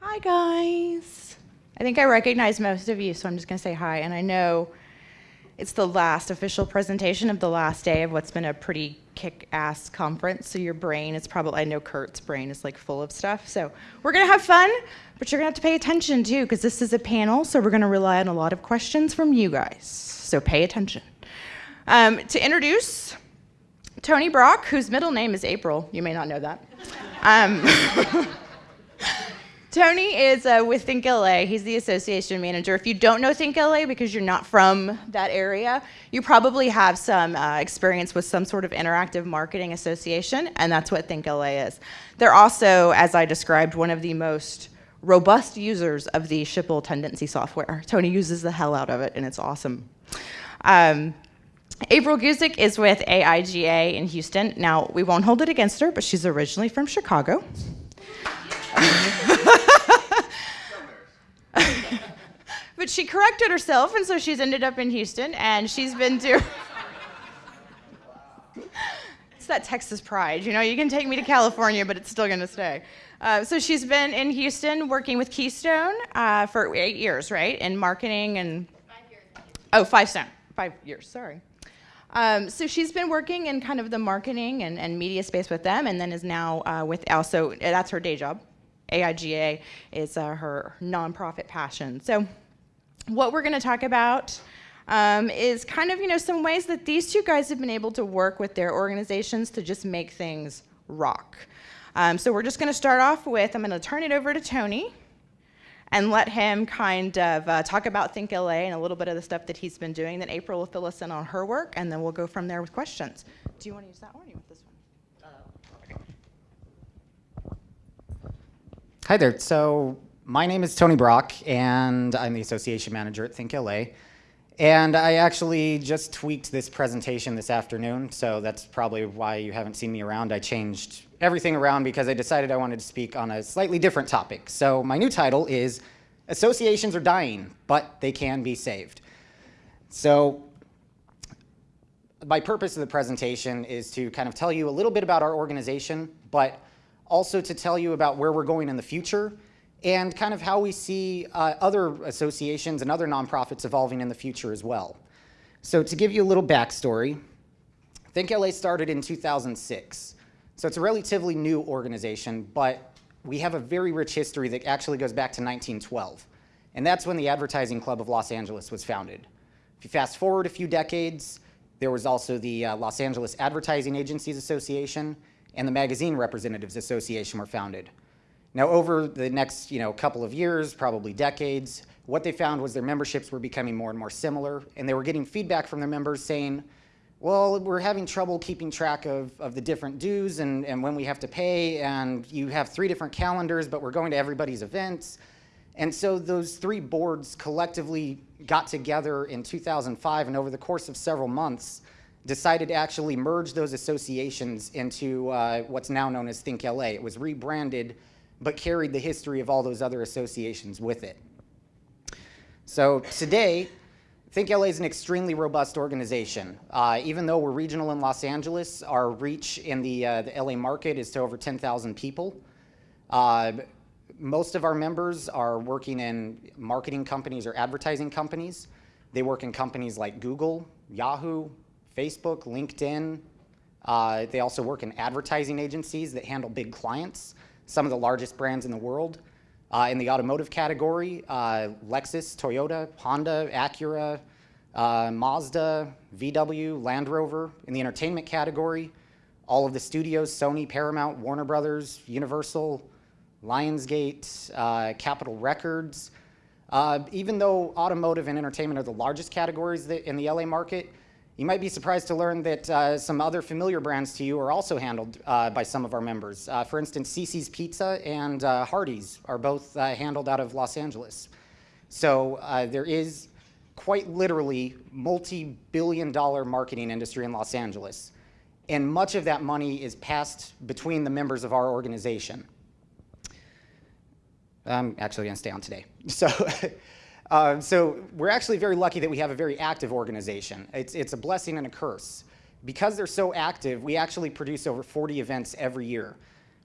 Hi, guys. I think I recognize most of you, so I'm just going to say hi. And I know it's the last official presentation of the last day of what's been a pretty kick-ass conference. So your brain is probably, I know Kurt's brain is like full of stuff. So we're going to have fun, but you're going to have to pay attention too, because this is a panel. So we're going to rely on a lot of questions from you guys. So pay attention. Um, to introduce Tony Brock, whose middle name is April. You may not know that. Um, Tony is uh, with Think LA. He's the association manager. If you don't know Think LA because you're not from that area, you probably have some uh, experience with some sort of interactive marketing association, and that's what Think LA is. They're also, as I described, one of the most robust users of the Schipul Tendenci software. Tony uses the hell out of it, and it's awesome. Um, April Guzik is with AIGA in Houston. Now, we won't hold it against her, but she's originally from Chicago. but she corrected herself, and so she's ended up in Houston, and she's been to. it's that Texas pride, you know. You can take me to California, but it's still going to stay. Uh, so she's been in Houston working with Keystone uh, for eight years, right? In marketing and. Five years. Oh, five stone. Five years. Sorry. Um, so she's been working in kind of the marketing and, and media space with them, and then is now uh, with also that's her day job. AIGA is uh, her nonprofit passion. So what we're going to talk about um, is kind of, you know, some ways that these two guys have been able to work with their organizations to just make things rock. Um, so we're just going to start off with, I'm going to turn it over to Tony and let him kind of uh, talk about Think LA and a little bit of the stuff that he's been doing. Then April will fill us in on her work, and then we'll go from there with questions. Do you want to use that one or you want this one? Hi there. So my name is Tony Brock, and I'm the association manager at Think LA. And I actually just tweaked this presentation this afternoon, so that's probably why you haven't seen me around. I changed everything around because I decided I wanted to speak on a slightly different topic. So my new title is Associations Are Dying, but They Can Be Saved. So my purpose of the presentation is to kind of tell you a little bit about our organization, but also to tell you about where we're going in the future and kind of how we see uh, other associations and other nonprofits evolving in the future as well. So to give you a little backstory, Think LA started in 2006. So it's a relatively new organization, but we have a very rich history that actually goes back to 1912. And that's when the Advertising Club of Los Angeles was founded. If you fast forward a few decades, there was also the uh, Los Angeles Advertising Agencies Association and the Magazine Representatives Association were founded. Now over the next you know, couple of years, probably decades, what they found was their memberships were becoming more and more similar and they were getting feedback from their members saying, well, we're having trouble keeping track of, of the different dues and, and when we have to pay and you have three different calendars but we're going to everybody's events. And so those three boards collectively got together in 2005 and over the course of several months decided to actually merge those associations into uh, what's now known as Think LA. It was rebranded but carried the history of all those other associations with it. So today, Think LA is an extremely robust organization. Uh, even though we're regional in Los Angeles, our reach in the, uh, the LA market is to over 10,000 people. Uh, most of our members are working in marketing companies or advertising companies. They work in companies like Google, Yahoo, Facebook, LinkedIn. Uh, they also work in advertising agencies that handle big clients some of the largest brands in the world. Uh, in the automotive category, uh, Lexus, Toyota, Honda, Acura, uh, Mazda, VW, Land Rover. In the entertainment category, all of the studios, Sony, Paramount, Warner Brothers, Universal, Lionsgate, uh, Capitol Records. Uh, even though automotive and entertainment are the largest categories in the LA market, you might be surprised to learn that uh, some other familiar brands to you are also handled uh, by some of our members. Uh, for instance, CiCi's Pizza and uh, Hardee's are both uh, handled out of Los Angeles. So uh, there is quite literally multi-billion dollar marketing industry in Los Angeles. And much of that money is passed between the members of our organization. I'm actually gonna stay on today. So Uh, so we're actually very lucky that we have a very active organization. It's, it's a blessing and a curse. Because they're so active, we actually produce over 40 events every year.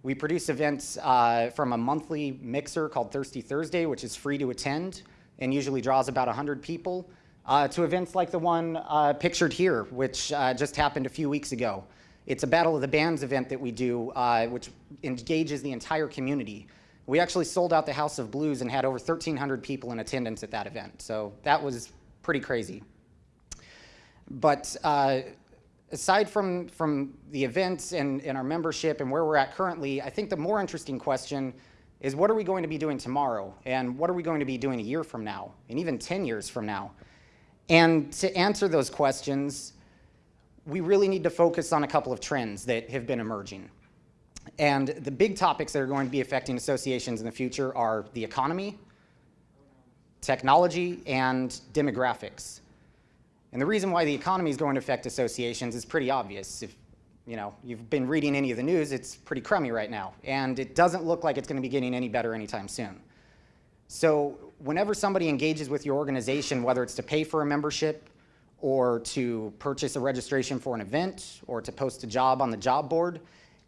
We produce events uh, from a monthly mixer called Thirsty Thursday, which is free to attend and usually draws about 100 people, uh, to events like the one uh, pictured here, which uh, just happened a few weeks ago. It's a Battle of the Bands event that we do, uh, which engages the entire community. We actually sold out the House of Blues and had over 1,300 people in attendance at that event. So that was pretty crazy. But uh, aside from, from the events and, and our membership and where we're at currently, I think the more interesting question is what are we going to be doing tomorrow? And what are we going to be doing a year from now? And even 10 years from now? And to answer those questions, we really need to focus on a couple of trends that have been emerging. And the big topics that are going to be affecting associations in the future are the economy, technology, and demographics. And the reason why the economy is going to affect associations is pretty obvious. If you know, you've been reading any of the news, it's pretty crummy right now. And it doesn't look like it's going to be getting any better anytime soon. So whenever somebody engages with your organization, whether it's to pay for a membership or to purchase a registration for an event or to post a job on the job board,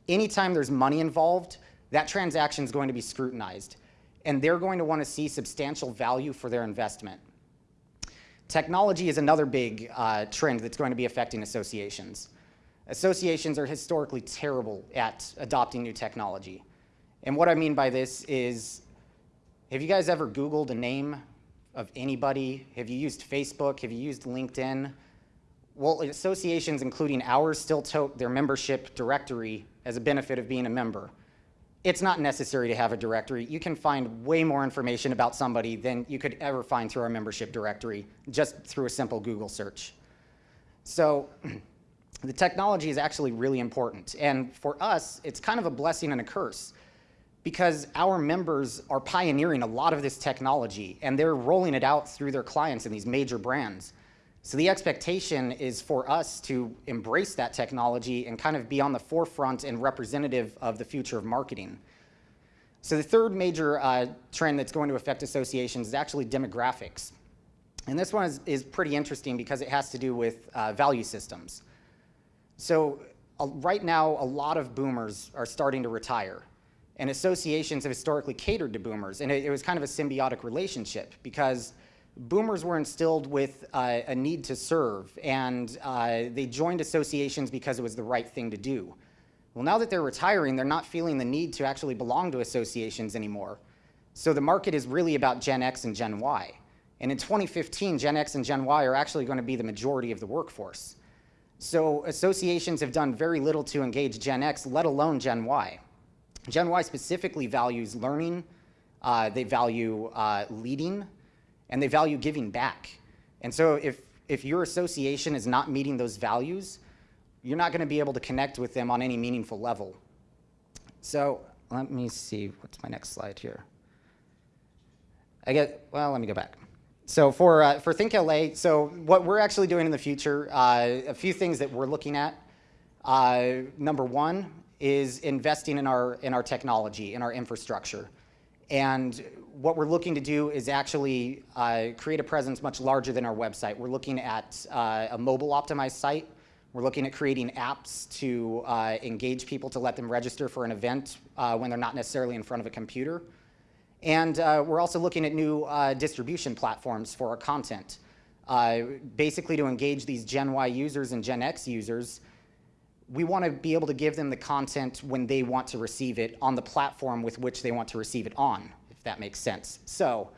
anytime there's money involved, that transaction is going to be scrutinized. And they're going to want to see substantial value for their investment. Technology is another big uh, trend that's going to be affecting associations. Associations are historically terrible at adopting new technology. And what I mean by this is, have you guys ever Googled a name of anybody? Have you used Facebook? Have you used LinkedIn? Well, associations, including ours, still tote their membership directory as a benefit of being a member. It's not necessary to have a directory. You can find way more information about somebody than you could ever find through our membership directory, just through a simple Google search. So the technology is actually really important. And for us, it's kind of a blessing and a curse because our members are pioneering a lot of this technology and they're rolling it out through their clients and these major brands. So the expectation is for us to embrace that technology and kind of be on the forefront and representative of the future of marketing. So the third major uh, trend that's going to affect associations is actually demographics. And this one is, is pretty interesting because it has to do with uh, value systems. So uh, right now, a lot of boomers are starting to retire. And associations have historically catered to boomers. And it, it was kind of a symbiotic relationship because boomers were instilled with uh, a need to serve. And uh, they joined associations because it was the right thing to do. Well, now that they're retiring, they're not feeling the need to actually belong to associations anymore. So the market is really about Gen X and Gen Y. And in 2015, Gen X and Gen Y are actually going to be the majority of the workforce. So associations have done very little to engage Gen X, let alone Gen Y. Gen Y specifically values learning, uh, they value uh, leading, and they value giving back. And so if, if your association is not meeting those values, you're not going to be able to connect with them on any meaningful level. So let me see, what's my next slide here? I get, well, let me go back. So for, uh, for Think LA, so what we're actually doing in the future, uh, a few things that we're looking at. Uh, number one is investing in our, in our technology, in our infrastructure. And what we're looking to do is actually uh, create a presence much larger than our website. We're looking at uh, a mobile optimized site. We're looking at creating apps to uh, engage people to let them register for an event when they're not necessarily in front of a computer. And uh, we're also looking at new uh, distribution platforms for our content. Uh, basically to engage these Gen Y users and Gen X users, we want to be able to give them the content when they want to receive it on the platform with which they want to receive it on, if that makes sense. So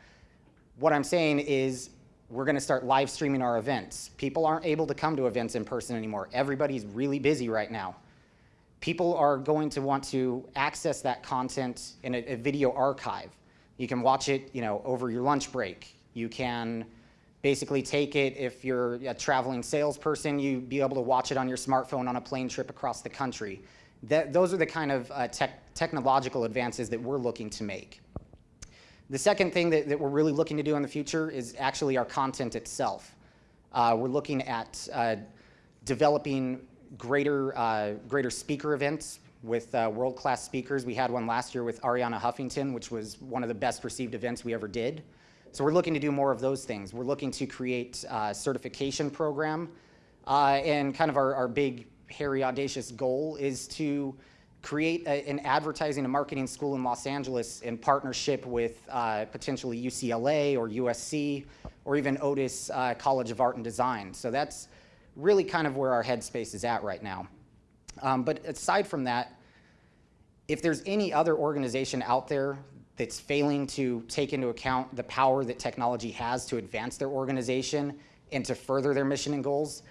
what I'm saying is we're going to start live streaming our events. People aren't able to come to events in person anymore. Everybody's really busy right now. People are going to want to access that content in a, a video archive. You can watch it, you know, over your lunch break. You can basically take it if you're a traveling salesperson, you'd be able to watch it on your smartphone on a plane trip across the country. That, those are the kind of uh, tech, technological advances that we're looking to make. The second thing that, that, we're really looking to do in the future is actually our content itself. Uh, we're looking at uh, developing greater, uh, greater speaker events with uh, world-class speakers. We had one last year with Arianna Huffington, which was one of the best received events we ever did. So we're looking to do more of those things. We're looking to create a certification program. Uh, and kind of our, our big, hairy, audacious goal is to create a, an advertising and marketing school in Los Angeles in partnership with uh, potentially UCLA or USC or even Otis uh, College of Art and Design. So that's really kind of where our headspace is at right now. Um, but aside from that, if there's any other organization out there that's failing to take into account the power that technology has to advance their organization and to further their mission and goals,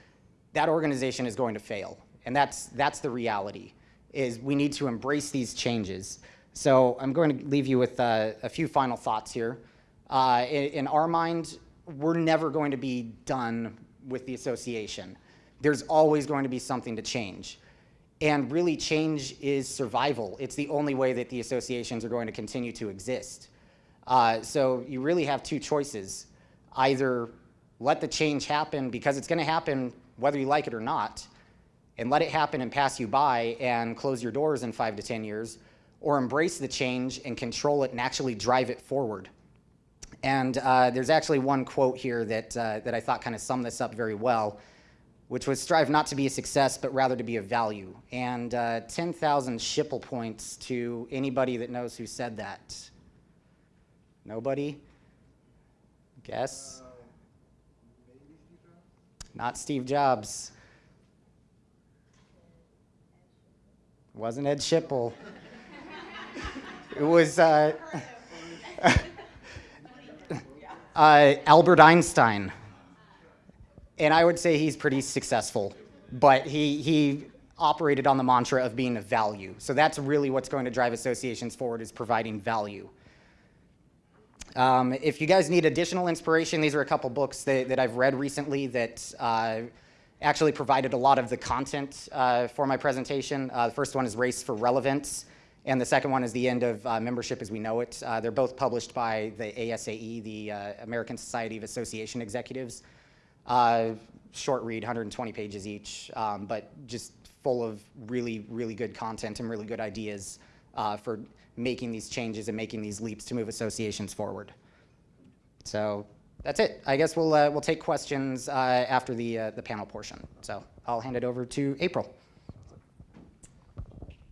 that organization is going to fail. And that's, that's the reality, is we need to embrace these changes. So I'm going to leave you with uh, a few final thoughts here. Uh, in, in our mind, we're never going to be done with the association. There's always going to be something to change. And really change is survival. It's the only way that the associations are going to continue to exist. Uh, so you really have two choices. Either let the change happen because it's going to happen whether you like it or not, and let it happen and pass you by and close your doors in five to 10 years, or embrace the change and control it and actually drive it forward. And uh, there's actually one quote here that, uh, that I thought kind of summed this up very well, which was strive not to be a success, but rather to be a value. And uh, 10,000 Schipul points to anybody that knows who said that. Nobody? Guess? Not Steve Jobs. Wasn't Ed Schipul. it was uh, uh, Albert Einstein. And I would say he's pretty successful, but he, he operated on the mantra of being a value. So that's really what's going to drive associations forward is providing value. Um, if you guys need additional inspiration, these are a couple books that, that I've read recently that uh, actually provided a lot of the content uh, for my presentation. Uh, the first one is Race for Relevance, and the second one is The End of uh, Membership as We Know It. Uh, they're both published by the ASAE, the uh, American Society of Association Executives. Short read, 120 pages each, um, but just full of really, really good content and really good ideas for making these changes and making these leaps to move associations forward. So that's it. I guess we'll, uh, we'll take questions uh, after the, uh, the panel portion. So I'll hand it over to April.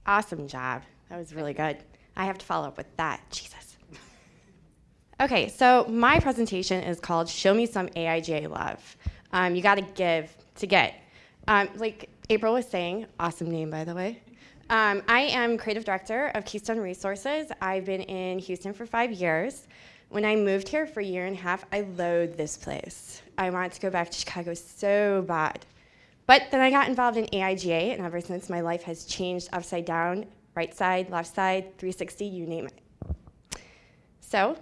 Awesome job. That was really good. I have to follow up with that. Jesus. Okay, so my presentation is called Show Me Some AIGA Love. Um, you got to give to get. Um, like April was saying, awesome name, by the way. Um, I am creative director of Keystone Resources. I've been in Houston for five years. When I moved here for a year and a half, I loathed this place. I wanted to go back to Chicago so bad. But then I got involved in AIGA, and ever since my life has changed upside down, right side, left side, 360, you name it. So,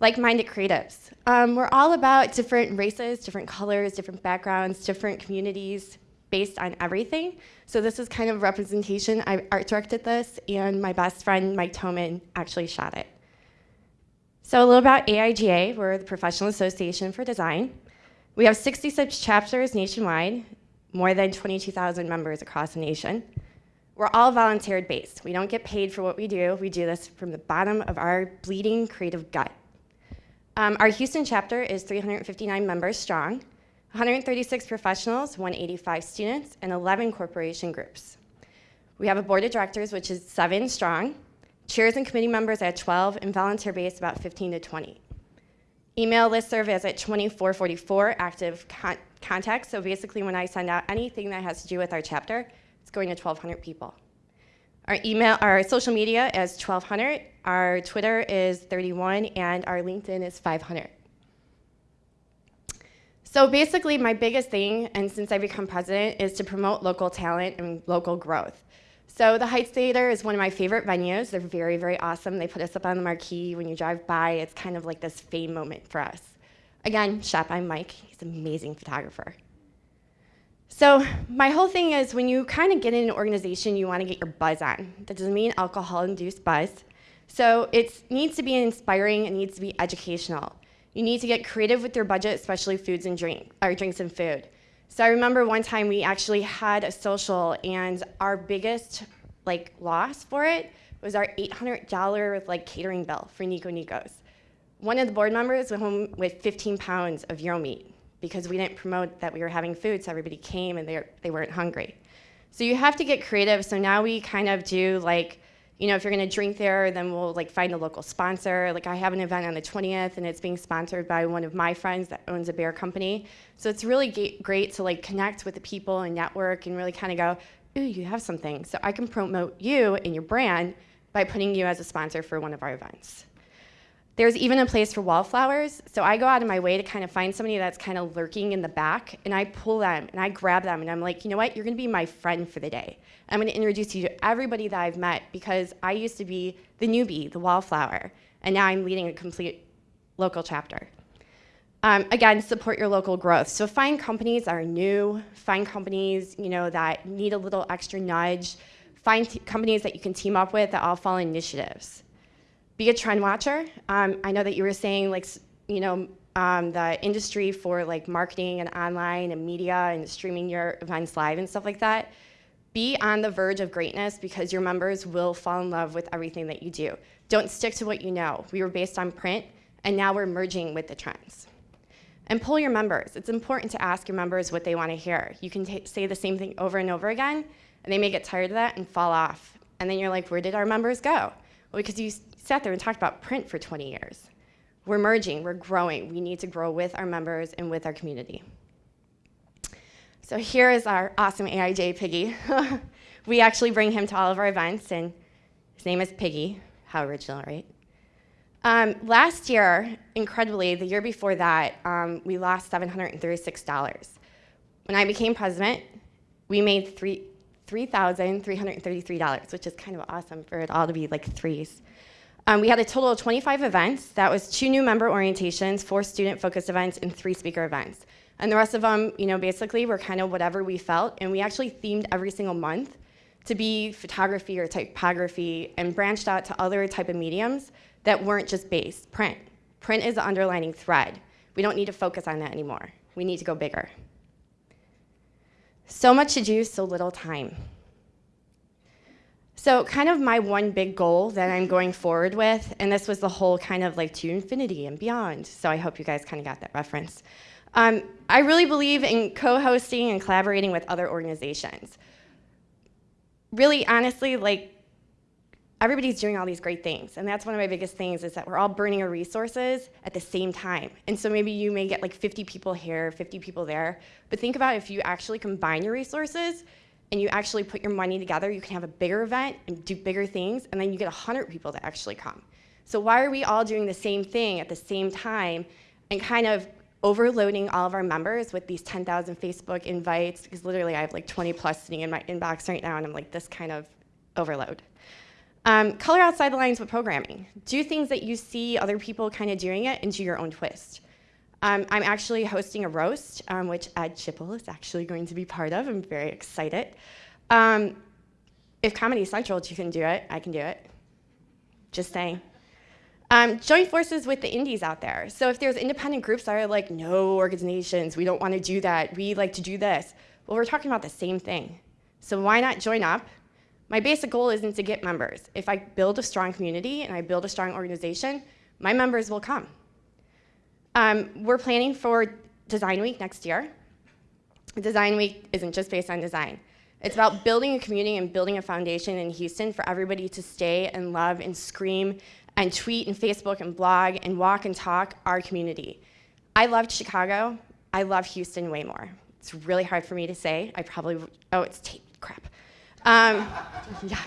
like-minded creatives. Um, we're all about different races, different colors, different backgrounds, different communities, based on everything. So this is kind of representation. I art directed this, and my best friend, Mike Toman, actually shot it. So a little about AIGA. We're the Professional Association for Design. We have 66 chapters nationwide, more than 22,000 members across the nation. We're all volunteer based. We don't get paid for what we do. We do this from the bottom of our bleeding creative gut. Um, our Houston chapter is 359 members strong. 136 professionals, 185 students, and 11 corporation groups. We have a board of directors, which is seven strong, chairs and committee members at 12, and volunteer base about 15 to 20. Email listserv is at 2444 active con contacts. So basically, when I send out anything that has to do with our chapter, it's going to 1,200 people. Our email, our social media is 1,200. Our Twitter is 31, and our LinkedIn is 500. So basically, my biggest thing, and since I become president, is to promote local talent and local growth. So the Heights Theater is one of my favorite venues. They're very, very awesome. They put us up on the marquee. When you drive by, it's kind of like this fame moment for us. Again, shot by Mike. He's an amazing photographer. So my whole thing is when you kind of get in an organization, you want to get your buzz on. That doesn't mean alcohol-induced buzz. So it needs to be inspiring. It needs to be educational. You need to get creative with your budget, especially foods and drink, or drinks and food. So I remember one time we actually had a social, and our biggest like loss for it was our $800 like catering bill for Niko Niko's. One of the board members went home with 15 pounds of gyro meat because we didn't promote that we were having food, so everybody came and they, they weren't hungry. So you have to get creative. So now we kind of do like, you know, if you're gonna drink there, then we'll like find a local sponsor. Like I have an event on the 20th and it's being sponsored by one of my friends that owns a beer company. So it's really great to like connect with the people and network and really kind of go, ooh, you have something. So I can promote you and your brand by putting you as a sponsor for one of our events. There's even a place for wallflowers. So I go out of my way to kind of find somebody that's kind of lurking in the back, and I pull them and I grab them, and I'm like, you know what? You're gonna be my friend for the day. I'm gonna introduce you to everybody that I've met because I used to be the newbie, the wallflower, and now I'm leading a complete local chapter. Um, again, support your local growth. So find companies that are new, find companies you know that need a little extra nudge, find companies that you can team up with that all follow initiatives be a trend watcher. Um, I know that you were saying like, you know, um, the industry for like marketing and online and media and streaming your events live and stuff like that. Be on the verge of greatness because your members will fall in love with everything that you do. Don't stick to what you know. We were based on print and now we're merging with the trends. And pull your members. It's important to ask your members what they want to hear. You can say the same thing over and over again, and they may get tired of that and fall off. And then you're like, where did our members go? Well, because you sat there and talked about print for 20 years. We're merging, we're growing. We need to grow with our members and with our community. So here is our awesome AIGA Piggy. we actually bring him to all of our events, and his name is Piggy. How original, right? Um, last year, incredibly, the year before that, um, we lost $736. When I became president, we made three, $3,333, which is kind of awesome for it all to be like threes. Um, we had a total of 25 events. That was two new member orientations, four student-focused events, and three speaker events. And the rest of them, you know, basically were kind of whatever we felt, and we actually themed every single month to be photography or typography and branched out to other type of mediums that weren't just based print. Print is the underlining thread. We don't need to focus on that anymore. We need to go bigger. So much to do, so little time. So, kind of my one big goal that I'm going forward with, and this was the whole kind of like to infinity and beyond. So, I hope you guys kind of got that reference. Um, I really believe in co hosting and collaborating with other organizations. Really, honestly, like everybody's doing all these great things and that's one of my biggest things is that we're all burning our resources at the same time and so maybe you may get like 50 people here 50 people there but think about if you actually combine your resources and you actually put your money together, you can have a bigger event and do bigger things, and then you get 100 people to actually come. So why are we all doing the same thing at the same time and kind of overloading all of our members with these 10,000 Facebook invites? Because literally I have like 20 plus sitting in my inbox right now, and I'm like, this kind of overload. Um, color outside the lines with programming. Do things that you see other people kind of doing it and do your own twist. Um, I'm actually hosting a roast, um, which Ed Schipul is actually going to be part of. I'm very excited. Um, if Comedy Central you can do it, I can do it. Just saying. Um, join forces with the indies out there. So if there's independent groups that are like, no organizations, we don't want to do that, we like to do this. Well, we're talking about the same thing. So why not join up? My basic goal isn't to get members. If I build a strong community and I build a strong organization, my members will come. Um, we're planning for Design Week next year. Design Week isn't just based on design. It's about building a community and building a foundation in Houston for everybody to stay and love and scream and tweet and Facebook and blog and walk and talk our community. I loved Chicago. I love Houston way more. It's really hard for me to say. I probably, oh, it's tape, crap. Um, yeah,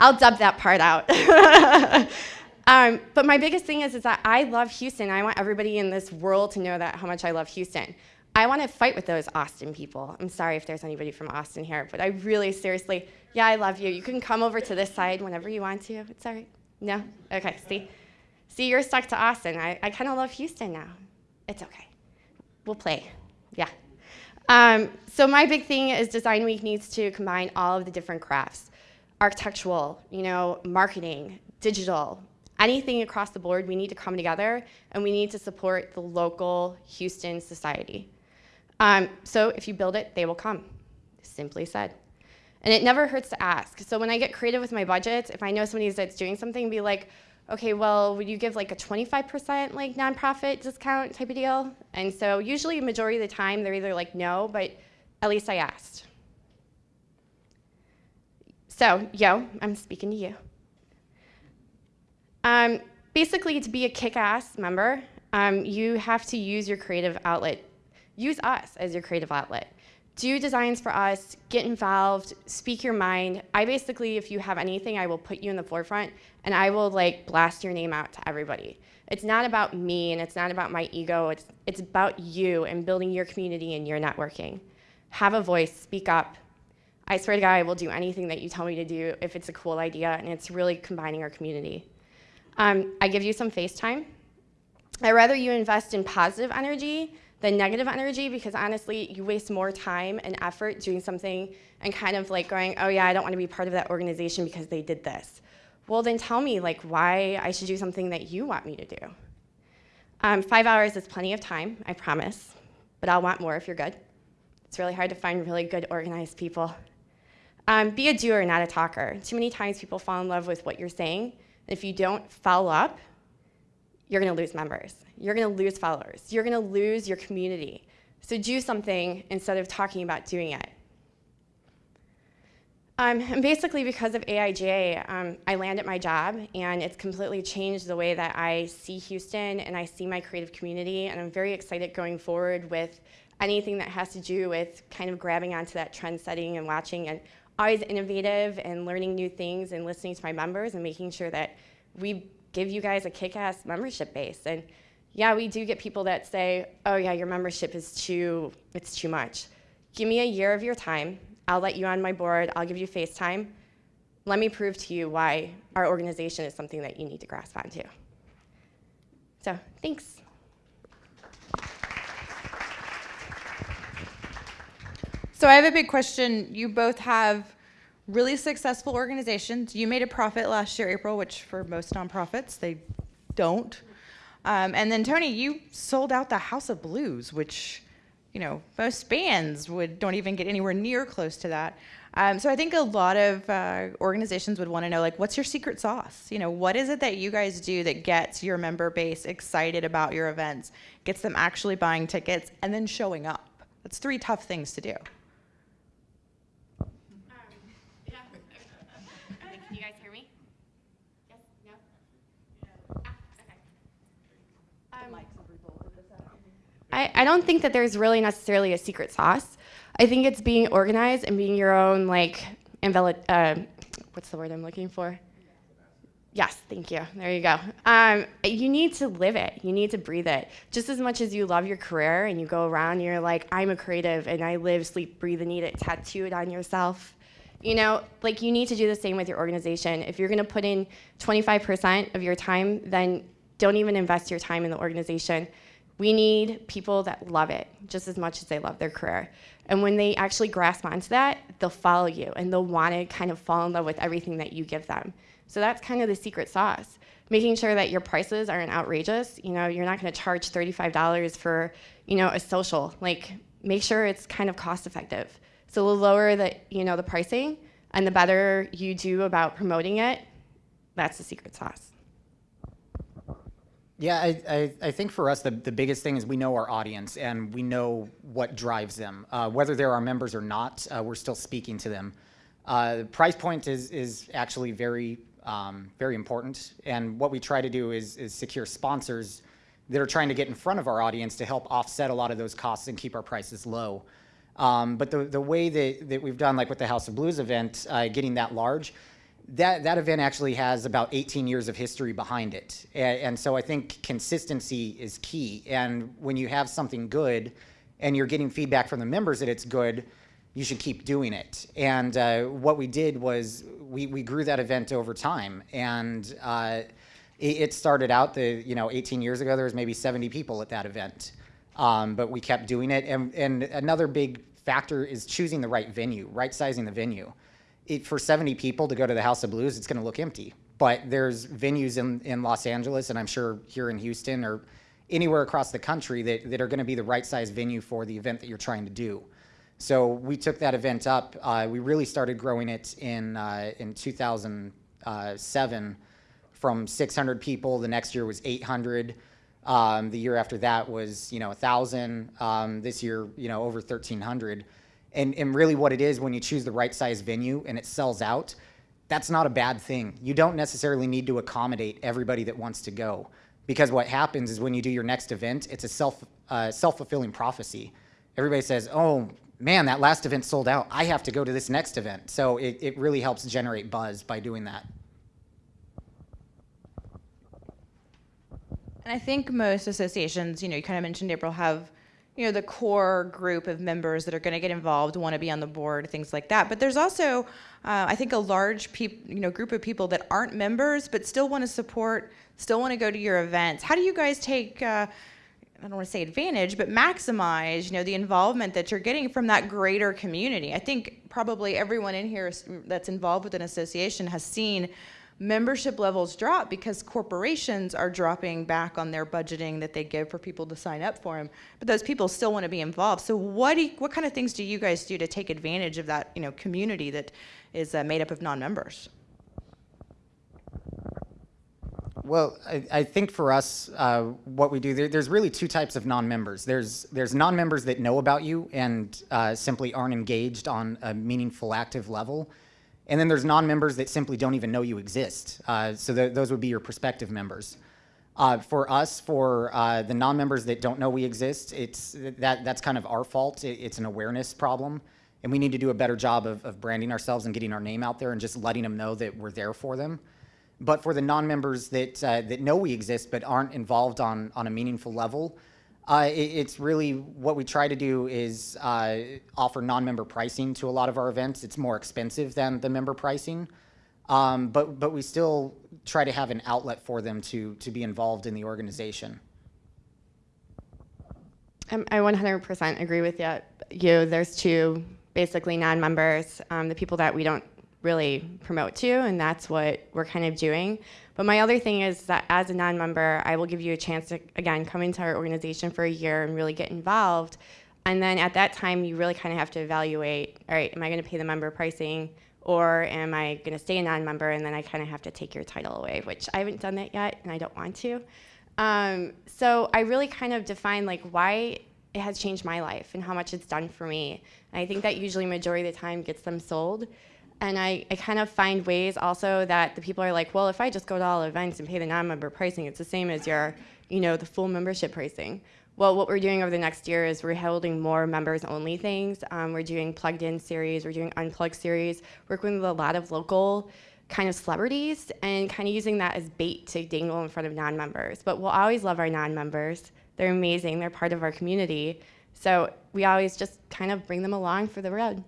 I'll dub that part out. Um, but my biggest thing is, is that I love Houston. I want everybody in this world to know that how much I love Houston. I want to fight with those Austin people. I'm sorry if there's anybody from Austin here, but I really seriously, yeah, I love you. You can come over to this side whenever you want to. It's all right. No? Okay, see? See, you're stuck to Austin. I, I kind of love Houston now. It's okay. We'll play. Yeah. Um, so my big thing is Design Week needs to combine all of the different crafts. Architectural, you know, marketing, digital, anything across the board, we need to come together and we need to support the local Houston society. Um, so if you build it, they will come, simply said. And it never hurts to ask. So when I get creative with my budgets, if I know somebody that's doing something, be like, okay, well, would you give like a 25% like nonprofit discount type of deal? And so usually majority of the time they're either like no, but at least I asked. So, yo, I'm speaking to you. Um, basically, to be a kick ass member, um, you have to use your creative outlet. Use us as your creative outlet. Do designs for us, get involved, speak your mind. I basically, if you have anything, I will put you in the forefront and I will like blast your name out to everybody. It's not about me and it's not about my ego, it's, it's about you and building your community and your networking. Have a voice, speak up. I swear to God, I will do anything that you tell me to do if it's a cool idea and it's really combining our community. Um, I give you some FaceTime. I'd rather you invest in positive energy than negative energy because honestly, you waste more time and effort doing something and kind of like going, oh yeah, I don't want to be part of that organization because they did this. Well, then tell me like why I should do something that you want me to do. Um, five hours is plenty of time, I promise, but I'll want more if you're good. It's really hard to find really good organized people. Um, be a doer, not a talker. Too many times people fall in love with what you're saying. If you don't follow up, you're going to lose members. You're going to lose followers. You're going to lose your community. So do something instead of talking about doing it. Um, and basically, because of AIGA, um, I landed my job, and it's completely changed the way that I see Houston and I see my creative community. And I'm very excited going forward with anything that has to do with kind of grabbing onto that trend setting and watching and always innovative and learning new things and listening to my members and making sure that we give you guys a kick-ass membership base. And yeah, we do get people that say, oh yeah, your membership is too, it's too much. Give me a year of your time. I'll let you on my board. I'll give you FaceTime. Let me prove to you why our organization is something that you need to grasp onto. So thanks. So I have a big question. You both have really successful organizations. You made a profit last year, April, which for most nonprofits, they don't. Um, and then Tony, you sold out the House of Blues, which, you know, most bands would don't even get anywhere near close to that. Um, so I think a lot of uh, organizations would want to know, like, what's your secret sauce? You know, what is it that you guys do that gets your member base excited about your events, gets them actually buying tickets, and then showing up? That's three tough things to do. I, I don't think that there's really necessarily a secret sauce. I think it's being organized and being your own, like, invalid, uh, what's the word I'm looking for? Yes, thank you. There you go. Um, you need to live it. You need to breathe it. Just as much as you love your career and you go around and you're like, I'm a creative and I live, sleep, breathe, and eat it tattooed on yourself. You know, like you need to do the same with your organization. If you're going to put in 25% of your time, then don't even invest your time in the organization. We need people that love it just as much as they love their career. And when they actually grasp onto that, they'll follow you and they'll want to kind of fall in love with everything that you give them. So that's kind of the secret sauce. Making sure that your prices aren't outrageous. You know, you're not going to charge $35 for, you know, a social. Like, make sure it's kind of cost effective. So the lower that, you know, the pricing and the better you do about promoting it, that's the secret sauce. Yeah, I, I, I, think for us, the, the biggest thing is we know our audience and we know what drives them. Uh, whether they're our members or not, uh, we're still speaking to them. Uh, the price point is, is actually very, um, very important. And what we try to do is, is secure sponsors that are trying to get in front of our audience to help offset a lot of those costs and keep our prices low. Um, but the, the way that, that we've done, like with the House of Blues event, uh, getting that large, that, that event actually has about 18 years of history behind it. And, and, so I think consistency is key. And when you have something good and you're getting feedback from the members that it's good, you should keep doing it. And uh, what we did was we, we grew that event over time. And uh, it, it, started out the, you know, 18 years ago, there was maybe 70 people at that event. Um, but we kept doing it. And, and another big factor is choosing the right venue, right sizing the venue it, for 70 people to go to the House of Blues, it's going to look empty. But there's venues in, in Los Angeles, and I'm sure here in Houston or anywhere across the country that, that are going to be the right size venue for the event that you're trying to do. So we took that event up. Uh, we really started growing it in, uh, in 2007 from 600 people. The next year was 800. Um, the year after that was, you know, 1,000. Um, this year, you know, over 1,300 And, and really what it is when you choose the right size venue and it sells out, that's not a bad thing. You don't necessarily need to accommodate everybody that wants to go. Because what happens is when you do your next event, it's a self, uh, self-fulfilling prophecy. Everybody says, oh, man, that last event sold out. I have to go to this next event. So it, it really helps generate buzz by doing that. And I think most associations, you know, you kind of mentioned April, have, you know, the core group of members that are going to get involved, want to be on the board, things like that. But there's also, uh, I think, a large, peop- you know, group of people that aren't members but still want to support, still want to go to your events. How do you guys take? Uh, I don't want to say advantage, but maximize, you know, the involvement that you're getting from that greater community. I think probably everyone in here that's involved with an association has seen membership levels drop because corporations are dropping back on their budgeting that they give for people to sign up for them. But those people still want to be involved. So what you, what kind of things do you guys do to take advantage of that, you know, community that is uh, made up of non-members? Well, I, I, think for us, uh, what we do, there, there's really two types of non-members. There's, there's non-members that know about you and uh, simply aren't engaged on a meaningful, active level. And then there's non-members that simply don't even know you exist. Uh, so th those would be your prospective members. Uh, for us, for uh, the non-members that don't know we exist, it's, that, that's kind of our fault. It, it's an awareness problem. And we need to do a better job of, of branding ourselves and getting our name out there and just letting them know that we're there for them. But for the non-members that, uh, that know we exist but aren't involved on, on a meaningful level, uh, it, it's really what we try to do is uh, offer non-member pricing to a lot of our events. It's more expensive than the member pricing, um, but, but we still try to have an outlet for them to, to be involved in the organization. Um, I 100% agree with you. you. There's two basically non-members, um, the people that we don't really promote to, and that's what we're kind of doing. But my other thing is that as a non-member, I will give you a chance to, again, come into our organization for a year and really get involved. And then at that time, you really kind of have to evaluate, all right, am I going to pay the member pricing or am I going to stay a non-member and then I kind of have to take your title away, which I haven't done that yet and I don't want to. Um, so I really kind of define like why it has changed my life and how much it's done for me. And I think that usually majority of the time gets them sold. And I, I kind of find ways also that the people are like, well, if I just go to all events and pay the non-member pricing, it's the same as your, you know, the full membership pricing. Well, what we're doing over the next year is we're holding more members-only things. Um, we're doing plugged-in series, we're doing unplugged series, working with a lot of local kind of celebrities and kind of using that as bait to dangle in front of non-members. But we'll always love our non-members. They're amazing, they're part of our community. So we always just kind of bring them along for the road.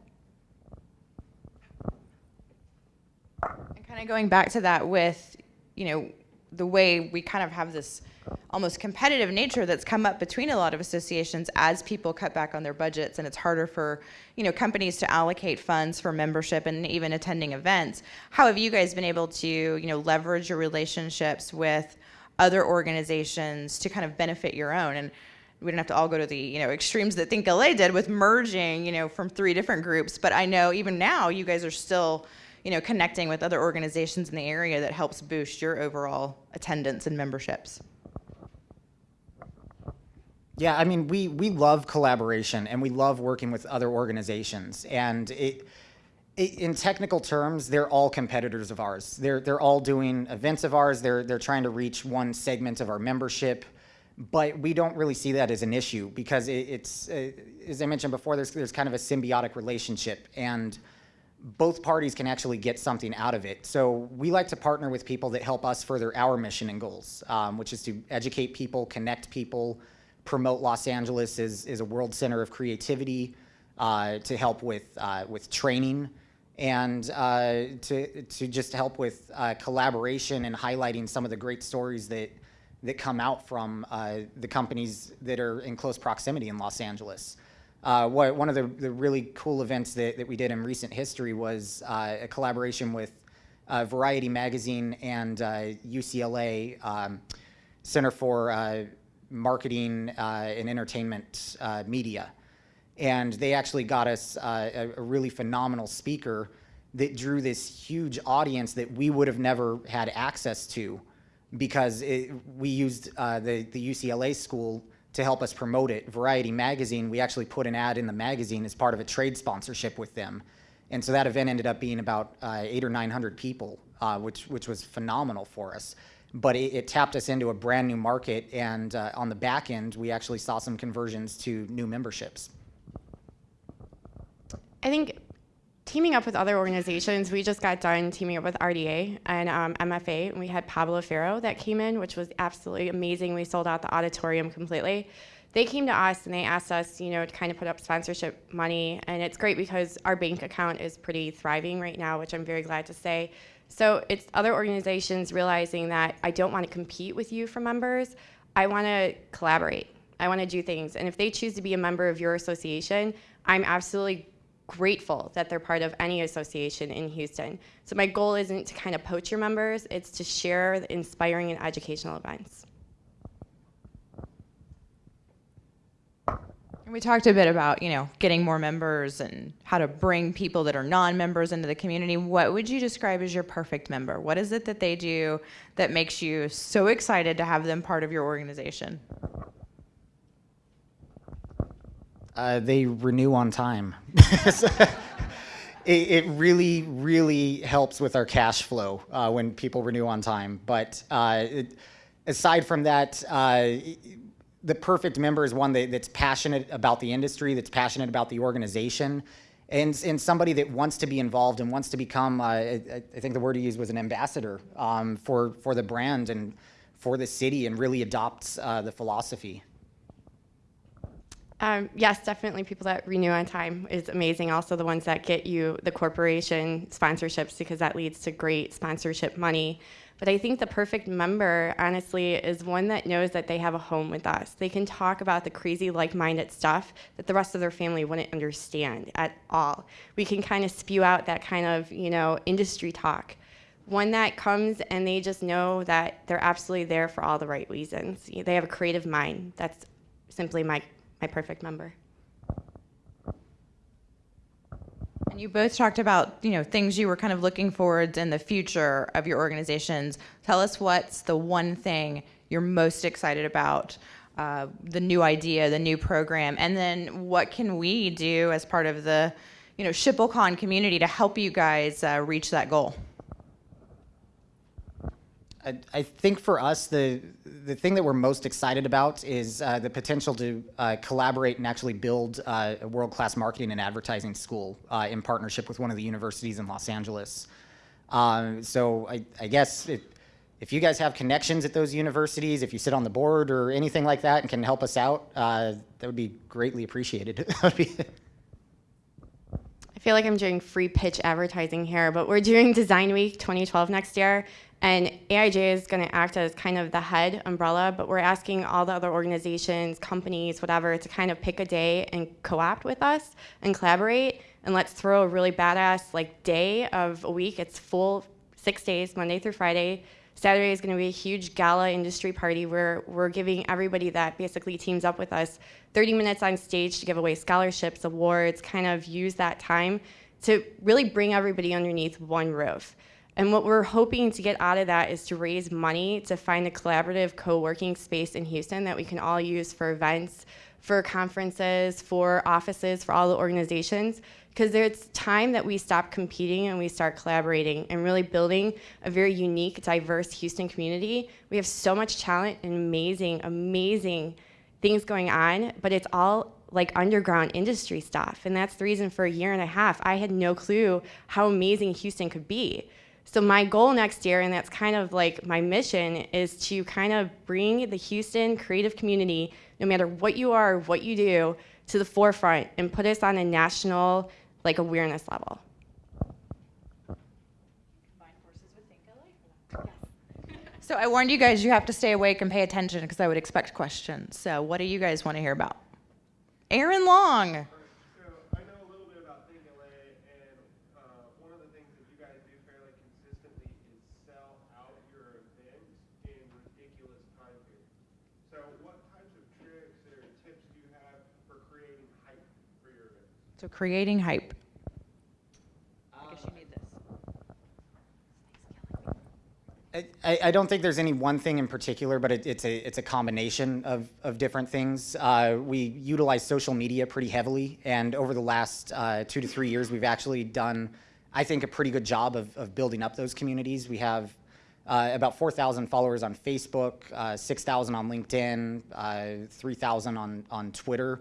And kind of going back to that with, you know, the way we kind of have this almost competitive nature that's come up between a lot of associations as people cut back on their budgets and it's harder for you know companies to allocate funds for membership and even attending events. How have you guys been able to you know leverage your relationships with other organizations to kind of benefit your own? And we don't have to all go to the you know extremes that think LA did with merging you know from three different groups but I know even now you guys are still you know, connecting with other organizations in the area that helps boost your overall attendance and memberships? Yeah, I mean, we, we love collaboration and we love working with other organizations. And it, it, in technical terms, they're all competitors of ours. They're, they're all doing events of ours. They're, they're trying to reach one segment of our membership. But we don't really see that as an issue because it, it's, uh, as I mentioned before, there's, there's kind of a symbiotic relationship. And both parties can actually get something out of it. So we like to partner with people that help us further our mission and goals, um, which is to educate people, connect people, promote Los Angeles as, as a world center of creativity, uh, to help with, uh, with training, and uh, to, to just help with uh, collaboration and highlighting some of the great stories that, that come out from uh, the companies that are in close proximity in Los Angeles. Uh, what, one of the, the really cool events that, that we did in recent history was uh, a collaboration with uh, Variety Magazine and UCLA uh, um, Center for uh, Marketing uh, and Entertainment Media. And they actually got us a, a really phenomenal speaker that drew this huge audience that we would have never had access to because it, we used the, the UCLA school to help us promote it. Variety Magazine, we actually put an ad in the magazine as part of a trade sponsorship with them. And so that event ended up being about uh, eight or 900 people, uh, which, which was phenomenal for us. But it, it tapped us into a brand new market, and uh, on the back end, we actually saw some conversions to new memberships. I think teaming up with other organizations, we just got done teaming up with RDA and um, MFA, and we had Pablo Ferro that came in, which was absolutely amazing. We sold out the auditorium completely. They came to us and they asked us, you know, to kind of put up sponsorship money, and it's great because our bank account is pretty thriving right now, which I'm very glad to say. So it's other organizations realizing that I don't want to compete with you for members. I want to collaborate. I want to do things. And if they choose to be a member of your association, I'm absolutely grateful that they're part of any association in Houston. So my goal isn't to kind of poach your members, it's to share the inspiring and educational events. We talked a bit about, you know, getting more members and how to bring people that are non-members into the community. What would you describe as your perfect member? What is it that they do that makes you so excited to have them part of your organization? Uh, they renew on time. it, really, really helps with our cash flow uh, when people renew on time. But uh, it, aside from that, uh, the perfect member is one that, that's passionate about the industry, that's passionate about the organization, and, and somebody that wants to be involved and wants to become, uh, I, I, think the word he used was an ambassador um, for, for the brand and for the city and really adopts uh, the philosophy. Um, yes, definitely people that renew on time is amazing. Also the ones that get you the corporation sponsorships because that leads to great sponsorship money. But I think the perfect member, honestly, is one that knows that they have a home with us. They can talk about the crazy like-minded stuff that the rest of their family wouldn't understand at all. We can kind of spew out that kind of, you know, industry talk. One that comes and they just know that they're absolutely there for all the right reasons. They have a creative mind. That's simply my my perfect member. And you both talked about, you know, things you were kind of looking forward in the future of your organizations. Tell us what's the one thing you're most excited about, uh, the new idea, the new program, and then what can we do as part of the, you know, SchipulCon community to help you guys uh, reach that goal? I, think for us, the the thing that we're most excited about is uh, the potential to uh, collaborate and actually build uh, a world-class marketing and advertising school uh, in partnership with one of the universities in Los Angeles. Um, so I, I guess if, if, you guys have connections at those universities, if you sit on the board or anything like that and can help us out, uh, that would be greatly appreciated. Feel like I'm doing free pitch advertising here, but we're doing Design Week 2012 next year, and AIGA is going to act as kind of the head umbrella, but we're asking all the other organizations, companies, whatever, to kind of pick a day and co-opt with us and collaborate. And let's throw a really badass like day of a week. It's full six days, Monday through Friday. Saturday is going to be a huge gala industry party where we're giving everybody that basically teams up with us 30 minutes on stage to give away scholarships, awards, kind of use that time to really bring everybody underneath one roof. And what we're hoping to get out of that is to raise money to find a collaborative co-working space in Houston that we can all use for events, for conferences, for offices, for all the organizations. Because there's time that we stop competing and we start collaborating and really building a very unique, diverse Houston community. We have so much talent and amazing, amazing things going on, but it's all like underground industry stuff. And that's the reason for a year and a half, I had no clue how amazing Houston could be. So my goal next year, and that's kind of like my mission, is to kind of bring the Houston creative community, no matter what you are, what you do, to the forefront and put us on a national like a awareness level. So I warned you guys you have to stay awake and pay attention because I would expect questions. So what do you guys want to hear about? Aaron Long. So creating hype. I guess you need this. I- I, I don't think there's any one thing in particular, but it, it's a it's a combination of, of different things. Uh, we utilize social media pretty heavily, and over the last uh, two to three years, we've actually done, I think, a pretty good job of, of building up those communities. We have uh, about 4,000 followers on Facebook, uh, 6,000 on LinkedIn, uh, 3,000 on on Twitter,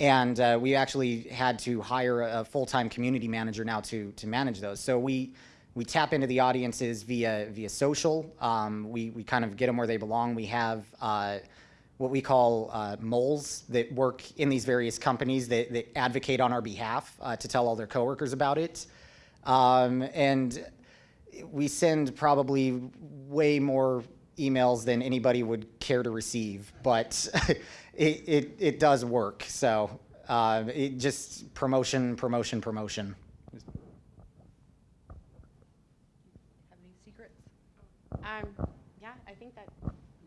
and uh, we actually had to hire a full-time community manager now to to manage those. So we we tap into the audiences via via social. Um, we we kind of get them where they belong. We have uh, what we call uh, moles that work in these various companies that, that advocate on our behalf uh, to tell all their coworkers about it. Um, and we send probably way more emails than anybody would care to receive, but it, it, it does work. So uh, it just promotion, promotion, promotion. Have any secrets? Um, yeah, I think that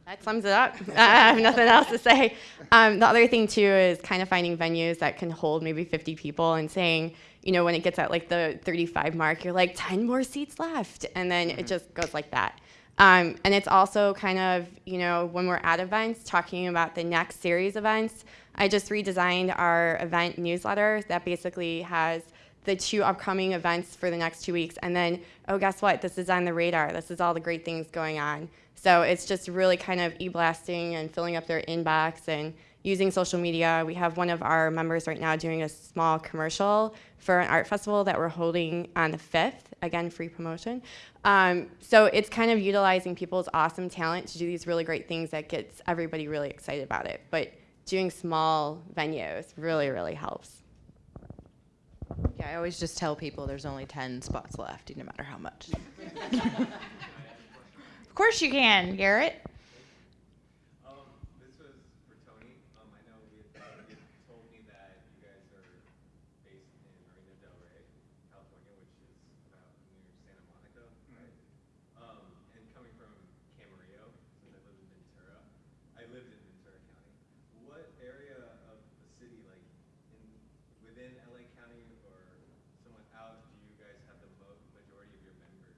that sums it up. I have nothing else to say. Um, the other thing too is kind of finding venues that can hold maybe 50 people and saying, you know, when it gets at like the 35 mark, you're like 10 more seats left, and then it just goes like that. Um, and it's also kind of, you know, when we're at events, talking about the next series events. I just redesigned our event newsletter that basically has the two upcoming events for the next two weeks. And then, oh, guess what? This is on the radar. This is all the great things going on. So it's just really kind of e blasting and filling up their inbox and using social media. We have one of our members right now doing a small commercial for an art festival that we're holding on the 5th. Again, free promotion. Um, so it's kind of utilizing people's awesome talent to do these really great things that gets everybody really excited about it. But doing small venues really, really helps. Yeah, I always just tell people there's only 10 spots left, no matter how much. of course you can, Garrett. Um, this was for Tony. Um, I know we had, you had told me that you guys are based in Marina Del Rey, California, which is about near Santa Monica, right? Um, and coming from Camarillo, since I live in Ventura, I lived in Ventura County. What area of the city, like in within LA County or somewhat out, do you guys have the mo- majority of your members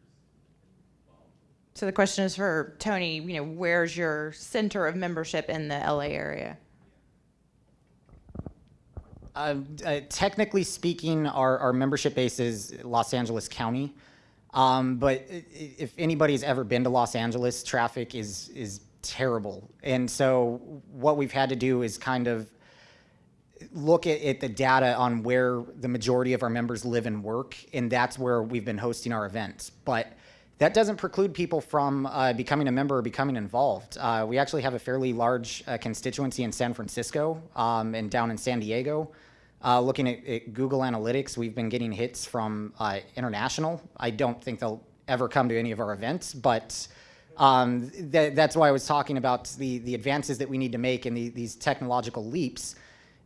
involved? So the question is for Tony, you know, where's your center of membership in the LA area? Uh, uh, technically speaking, our, our membership base is Los Angeles County. Um, but if anybody's ever been to Los Angeles, traffic is is terrible. And so what we've had to do is kind of look at, at the data on where the majority of our members live and work, and that's where we've been hosting our events. But that doesn't preclude people from uh, becoming a member or becoming involved. Uh, we actually have a fairly large uh, constituency in San Francisco um, and down in San Diego. Uh, looking at, at Google Analytics, we've been getting hits from uh, international. I don't think they'll ever come to any of our events, but um, th- that's why I was talking about the, the advances that we need to make and the, these technological leaps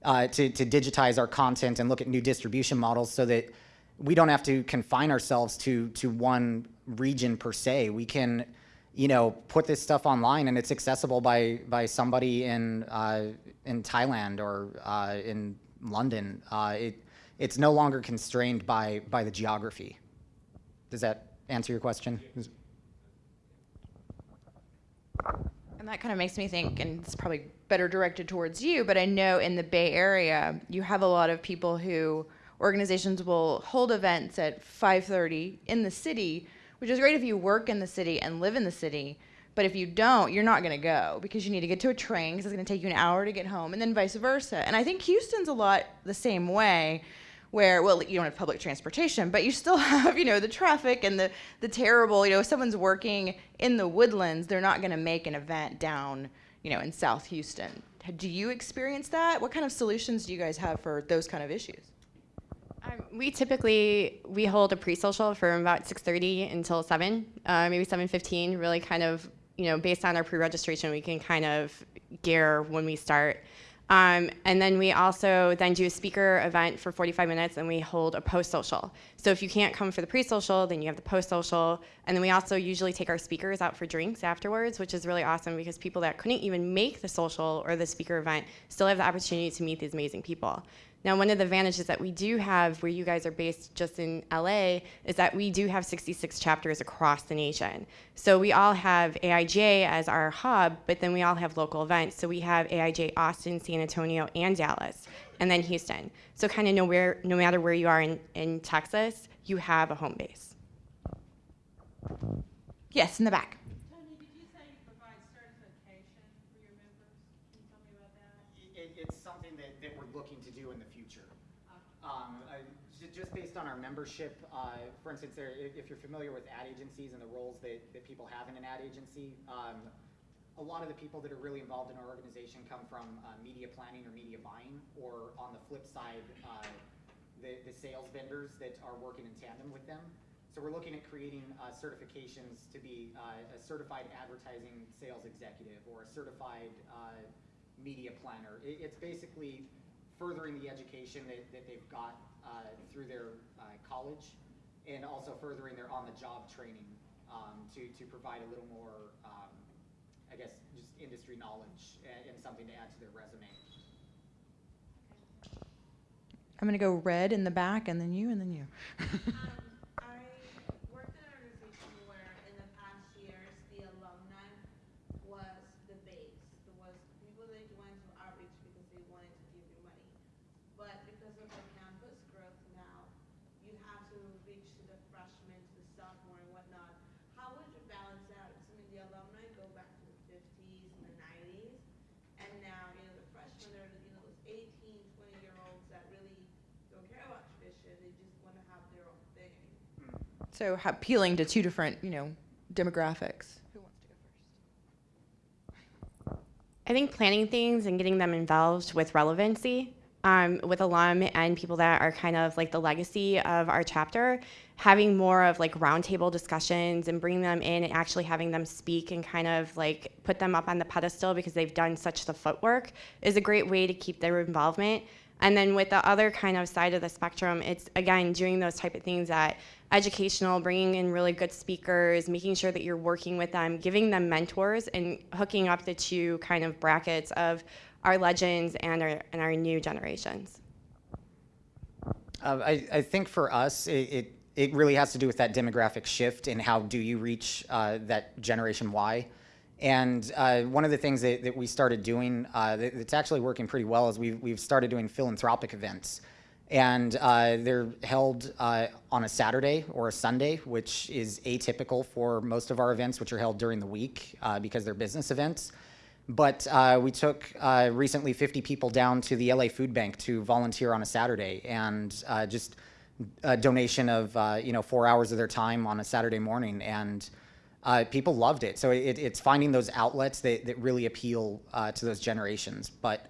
uh, to, to digitize our content and look at new distribution models so that we don't have to confine ourselves to, to one region per se. We can, you know, put this stuff online and it's accessible by, by somebody in, uh, in Thailand or uh, in London. Uh, it, it's no longer constrained by, by the geography. Does that answer your question? And that kind of makes me think, and it's probably better directed towards you, but I know in the Bay Area, you have a lot of people who organizations will hold events at 5:30 in the city, which is great if you work in the city and live in the city. But if you don't, you're not going to go because you need to get to a train because it's going to take you an hour to get home, and then vice versa. And I think Houston's a lot the same way, where well, you don't have public transportation, but you still have you know the traffic and the the terrible. You know, if someone's working in the woodlands, they're not going to make an event down you know in South Houston. Do you experience that? What kind of solutions do you guys have for those kind of issues? Um, we typically we hold a pre-social from about 6:30 until 7, uh, maybe 7:15. Really, kind of you know based on our pre-registration, we can kind of gear when we start. Um, and then we also then do a speaker event for 45 minutes, and we hold a post-social. So if you can't come for the pre-social, then you have the post-social. And then we also usually take our speakers out for drinks afterwards, which is really awesome because people that couldn't even make the social or the speaker event still have the opportunity to meet these amazing people. Now, one of the advantages that we do have where you guys are based just in LA is that we do have 66 chapters across the nation. So we all have AIGA as our hub, but then we all have local events. So we have AIGA Austin, San Antonio, and Dallas, and then Houston. So kind of know where, no matter where you are in, in Texas, you have a home base. Yes, in the back. Tony, did you say you provide certification for your members? Can you tell me about that? It, it's something that, that we're looking to do in the future. Um, I- ju- just based on our membership, uh, for instance, there, if, you're familiar with ad agencies and the roles that, that people have in an ad agency, um, a lot of the people that are really involved in our organization come from uh, media planning or media buying, or on the flip side, uh, the, the sales vendors that are working in tandem with them. So we're looking at creating uh, certifications to be uh, a certified advertising sales executive or a certified uh, media planner. It, it's basically furthering the education that, that they've got uh, through their uh, college and also furthering their on-the-job training um, to, to provide a little more, um, I guess, just industry knowledge and, and something to add to their resume. I'm going to go red in the back, and then you, and then you. Um, I worked in an organization where in the past years, the alumni was the base. It was people that went to outreach because they wanted to give you money. But because of the campus growth now, you have to reach to the freshmen, to the sophomore and whatnot. How would you balance that? I mean, the alumni go back to the fifties and the nineties. And now, you know, the freshmen are, you know, those 18, 20 year olds that really don't care about tradition. They just want to have their own thing. So appealing to two different, you know, demographics. Who wants to go first? I think planning things and getting them involved with relevancy, um, with alum and people that are kind of like the legacy of our chapter, having more of like roundtable discussions and bringing them in and actually having them speak and kind of like put them up on the pedestal because they've done such the footwork is a great way to keep their involvement. And then with the other kind of side of the spectrum, it's again doing those type of things that educational, bringing in really good speakers, making sure that you're working with them, giving them mentors, and hooking up the two kind of brackets of our legends and our and our new generations. Uh, I, I think for us, it, it, it really has to do with that demographic shift and how do you reach uh, that Generation Y. And uh, one of the things that, that we started doing uh, that, that's actually working pretty well is we've, we've started doing philanthropic events. And uh, they're held uh, on a Saturday or a Sunday, which is atypical for most of our events, which are held during the week uh, because they're business events. But uh, we took recently 50 people down to the LA Food Bank to volunteer on a Saturday, and just a donation of you know four hours of their time on a Saturday morning, and uh, people loved it. So it, it's finding those outlets that, that really appeal uh, to those generations. But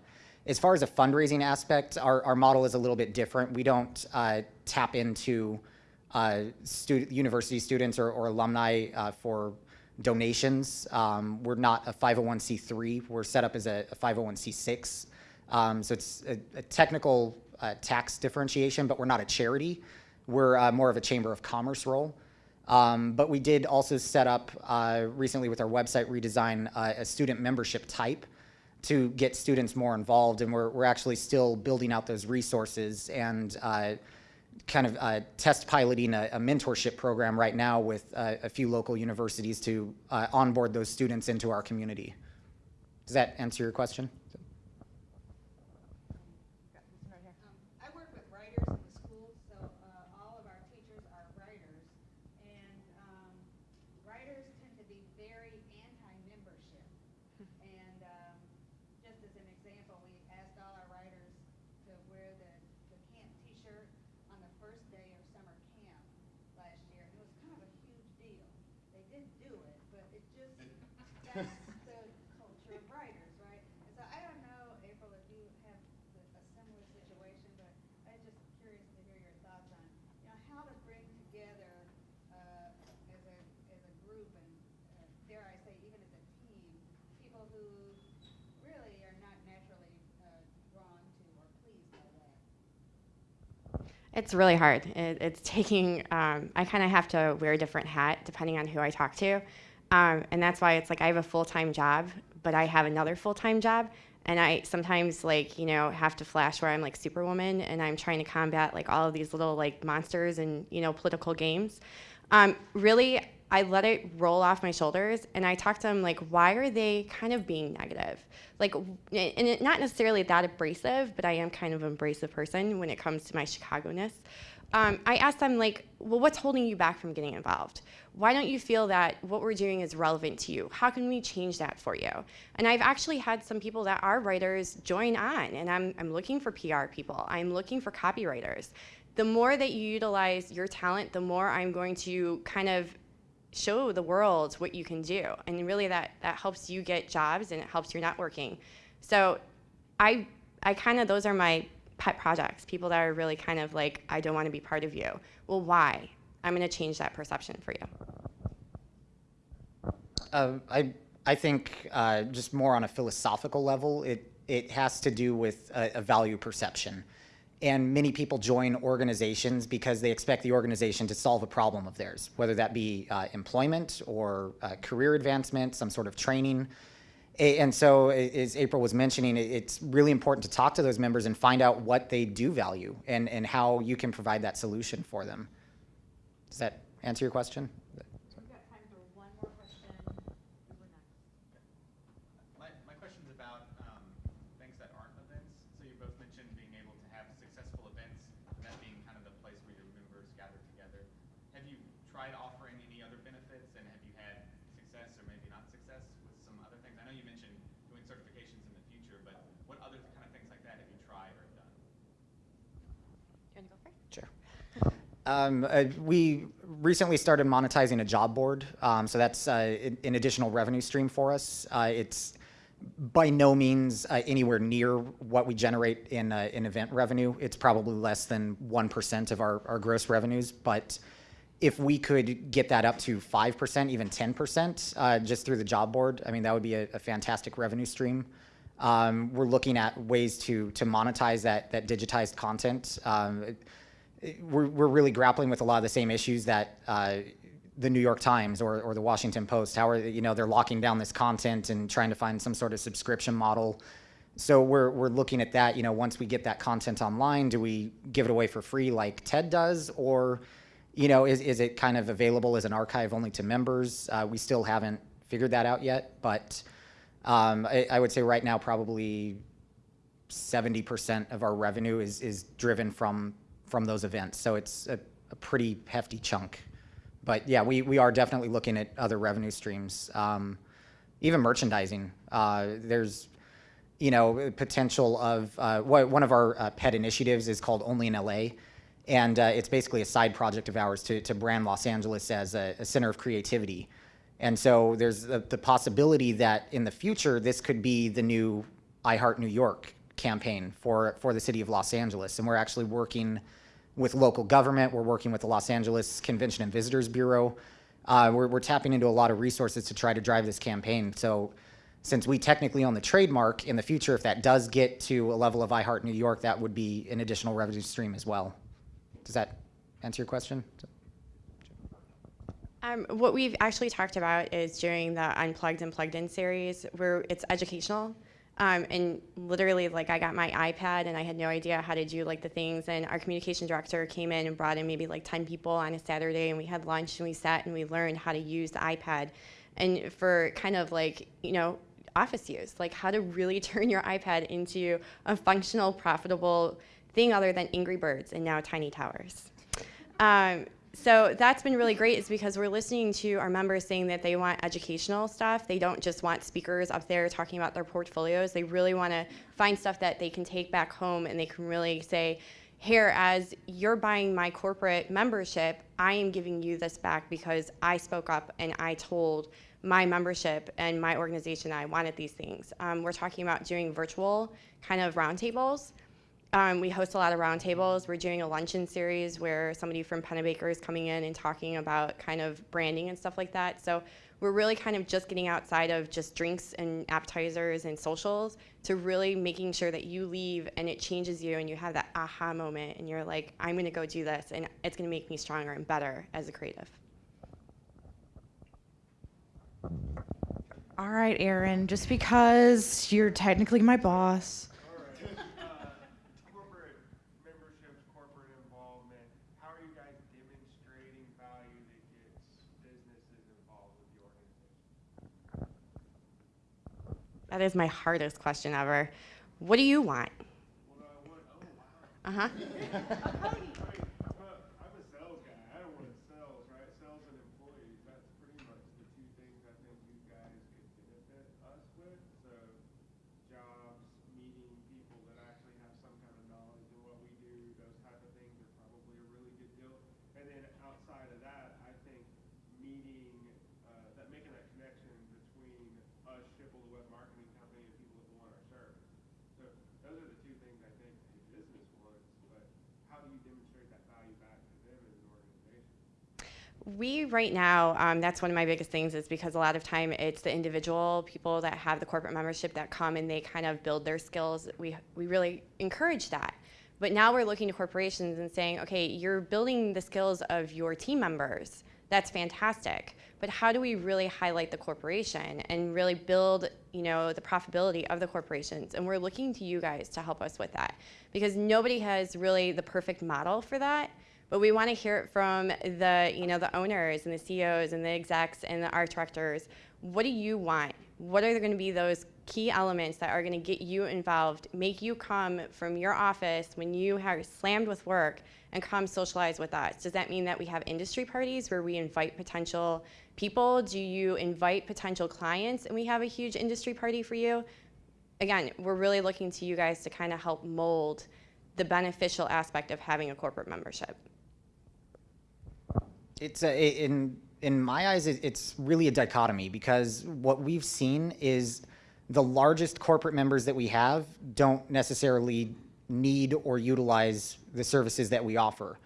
as far as a fundraising aspect, our, our model is a little bit different. We don't uh, tap into uh, university students or, or alumni uh, for donations. Um, we're not a 501c3. We're set up as a, a 501c6. Um, so it's a, a technical uh, tax differentiation, but we're not a charity. We're more of a chamber of commerce role. Um, but we did also set up uh, recently with our website redesign uh, a student membership type to get students more involved, and we're, we're actually still building out those resources and uh, kind of uh, test piloting a, a mentorship program right now with uh, a few local universities to uh, onboard those students into our community. Does that answer your question? Um, I work with writers in the schools, so uh, all of our teachers are writers. And um, writers tend to be very anti-membership. And um, just as an example, we asked all our writers to wear the, the camp T-shirt on the first day of summer camp last year. And it was kind of a huge deal. They did do it, but it just, that's the culture of writers, right? And so I don't know, April, if you have the- a similar situation, but I'm just curious to hear your thoughts on, you know, how to bring together, uh, as a, as a group and, uh, dare I say, even as a team, people who really are not naturally, uh, drawn to or pleased by that. It's really hard. It, it's taking, um, I kind of have to wear a different hat depending on who I talk to. Um, and that's why it's like I have a full time job, but I have another full time job. And I sometimes like, you know, have to flash where I'm like superwoman and I'm trying to combat like all of these little like monsters and, you know, political games. Um, really, I let it roll off my shoulders and I talked to them like, why are they kind of being negative? Like, and it, not necessarily that abrasive, but I am kind of an abrasive person when it comes to my Chicago-ness. Um, I asked them like, well, what's holding you back from getting involved? Why don't you feel that what we're doing is relevant to you? How can we change that for you? And I've actually had some people that are writers join on, and I'm, I'm looking for PR people. I'm looking for copywriters. The more that you utilize your talent, the more I'm going to kind of show the world what you can do. And really that, that helps you get jobs and it helps your networking. So I, I kind of, those are my pet projects, people that are really kind of like, I don't want to be part of you. Well, why? I'm going to change that perception for you. Uh, I, I think uh, just more on a philosophical level, it, it has to do with a, a value perception. And many people join organizations because they expect the organization to solve a problem of theirs, whether that be uh, employment or uh, career advancement, some sort of training. And so, as April was mentioning, it's really important to talk to those members and find out what they do value and, and how you can provide that solution for them. Does that answer your question? We've got time for one more question. Who would next? My, my question's about um, things that aren't events. So you both mentioned being able to have successful events, and that being kind of the place where your members gather together. Have you tried offering any other benefits, and have you had success or maybe not success with some other things? I know you mentioned doing certifications in the future, but what other kind of things like that have you tried or done? You want to go first? Sure. Um, uh, we recently started monetizing a job board, um, so that's uh, an, additional revenue stream for us. Uh, it's by no means uh, anywhere near what we generate in uh, in event revenue. It's probably less than one percent of our, our gross revenues, but if we could get that up to five percent, even ten percent, uh, just through the job board, I mean that would be a, a fantastic revenue stream. Um, we're looking at ways to to monetize that that digitized content. Um, it- we're, we're really grappling with a lot of the same issues that uh, the New York Times or, or the Washington Post. How are they- you know they're locking down this content and trying to find some sort of subscription model. So we're we're looking at that. You know, once we get that content online, do we give it away for free like TED does, or you know, is is it kind of available as an archive only to members? Uh, we still haven't figured that out yet, but um, I, I would say right now probably 70% of our revenue is, is driven from, from those events. So it's a, a pretty hefty chunk. But yeah, we, we are definitely looking at other revenue streams. Um, even merchandising. Uh, there's, you know, potential of, uh, one of our uh, pet initiatives is called Only in LA. And uh, it's basically a side project of ours to, to brand Los Angeles as a, a center of creativity. And so there's the, the possibility that in the future, this could be the new I Heart New York campaign for, for the city of Los Angeles. And we're actually working with local government. We're working with the Los Angeles Convention and Visitors Bureau. Uh, we're, we're tapping into a lot of resources to try to drive this campaign. So since we technically own the trademark, in the future, if that does get to a level of I Heart New York, that would be an additional revenue stream as well. Does that answer your question? Um, what we've actually talked about is during the Unplugged and Plugged In series, where it's educational. Um, and literally, like, I got my iPad and I had no idea how to do like the things. And our communication director came in and brought in maybe like 10 people on a Saturday, and we had lunch and we sat and we learned how to use the iPad. And for kind of like, you know, office use, like how to really turn your iPad into a functional, profitable thing other than Angry Birds and now Tiny Towers. Um, so that's been really great is because we're listening to our members saying that they want educational stuff. They don't just want speakers up there talking about their portfolios. They really want to find stuff that they can take back home and they can really say, here, as you're buying my corporate membership, I am giving you this back because I spoke up and I told my membership and my organization I wanted these things. Um, we're talking about doing virtual kind of roundtables. Um, we host a lot of roundtables. We're doing a luncheon series where somebody from Pennebaker is coming in and talking about kind of branding and stuff like that. So we're really kind of just getting outside of just drinks and appetizers and socials to really making sure that you leave and it changes you and you have that aha moment and you're like, I'm going to go do this and it's going to make me stronger and better as a creative. All right, Aaron, just because you're technically my boss. All right. Uh, corporate memberships, corporate involvement. How are you guys demonstrating value that gets businesses involved with the organization? That is my hardest question ever. What do you want? Well, I want, oh, wow. Uh huh. Right, but I'm a sales guy. I don't want sales, right? Sales and employees. That's pretty much the two things I think you guys could benefit us with. So jobs, meeting people that actually have some kind of knowledge in what we do, those type of things are probably a really good deal. And then outside of that, I think meeting, uh, that making that connection between us, Schipul, the web marketing company, and people that want our service. So those are the two things I think a business wants, but how do you demonstrate that value back to them as an organization? We right now, um, that's one of my biggest things is because a lot of time it's the individual people that have the corporate membership that come and they kind of build their skills. We, we really encourage that. But now we're looking to corporations and saying, okay, you're building the skills of your team members. That's fantastic. But how do we really highlight the corporation and really build, you know, the profitability of the corporations? And we're looking to you guys to help us with that because nobody has really the perfect model for that. But we want to hear it from the, you know, the owners and the CEOs and the execs and the art directors. What do you want? What are going to be those key elements that are going to get you involved, make you come from your office when you are slammed with work and come socialize with us? Does that mean that we have industry parties where we invite potential people? Do you invite potential clients and we have a huge industry party for you? Again, we're really looking to you guys to kind of help mold the beneficial aspect of having a corporate membership. It's a, in in my eyes, it, it's really a dichotomy because what we've seen is the largest corporate members that we have don't necessarily need or utilize the services that we offer.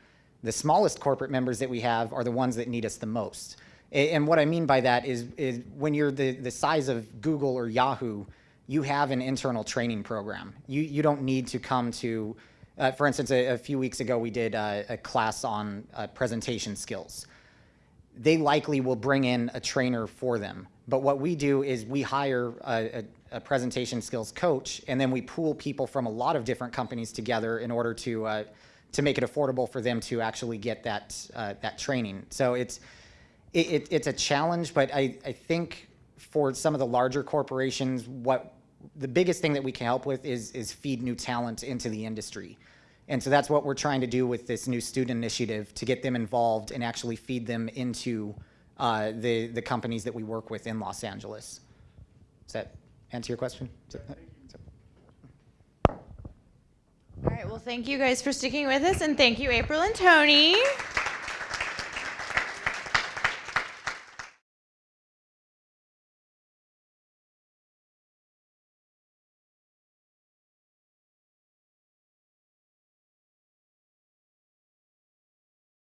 The smallest corporate members that we have are the ones that need us the most. And what I mean by that is, is when you're the, the size of Google or Yahoo, you have an internal training program. You, you don't need to come to, uh, for instance, a, a few weeks ago, we did uh, a class on uh, presentation skills they likely will bring in a trainer for them. But what we do is we hire a, a, a presentation skills coach, and then we pool people from a lot of different companies together in order to uh, to make it affordable for them to actually get that uh, that training. So it's it, it, it's a challenge, but I, I think for some of the larger corporations, what the biggest thing that we can help with is is feed new talent into the industry. And so that's what we're trying to do with this new student initiative to get them involved and actually feed them into uh, the, the companies that we work with in Los Angeles. Does that answer your question? Is that- is that- All right, well, thank you guys for sticking with us, and thank you, April and Tony.